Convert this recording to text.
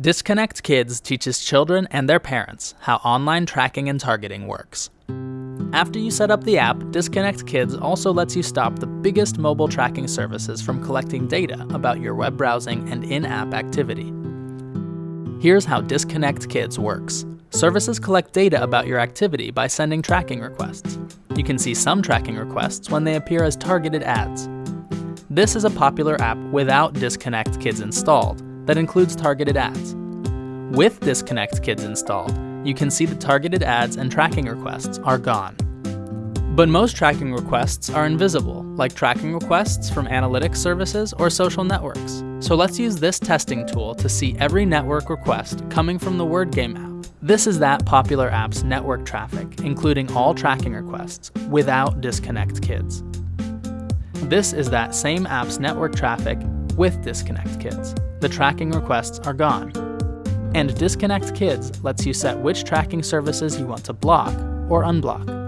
Disconnect Kids teaches children and their parents how online tracking and targeting works. After you set up the app, Disconnect Kids also lets you stop the biggest mobile tracking services from collecting data about your web browsing and in-app activity. Here's how Disconnect Kids works. Services collect data about your activity by sending tracking requests. You can see some tracking requests when they appear as targeted ads. This is a popular app without Disconnect Kids installed that includes targeted ads. With Disconnect Kids installed, you can see the targeted ads and tracking requests are gone. But most tracking requests are invisible, like tracking requests from analytics services or social networks. So let's use this testing tool to see every network request coming from the Word Game app. This is that popular app's network traffic, including all tracking requests, without Disconnect Kids. This is that same app's network traffic with Disconnect Kids. The tracking requests are gone. And Disconnect Kids lets you set which tracking services you want to block or unblock.